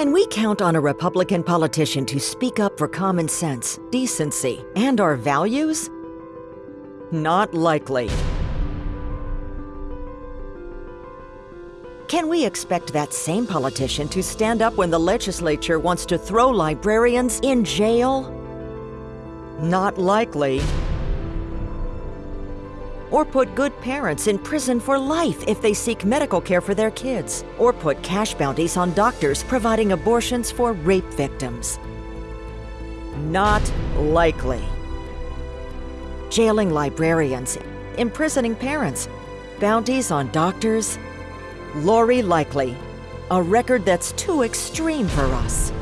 Can we count on a Republican politician to speak up for common sense, decency, and our values? Not likely. Can we expect that same politician to stand up when the legislature wants to throw librarians in jail? Not likely. Or put good parents in prison for life if they seek medical care for their kids. Or put cash bounties on doctors providing abortions for rape victims. Not likely. Jailing librarians, imprisoning parents, bounties on doctors. Lori Likely, a record that's too extreme for us.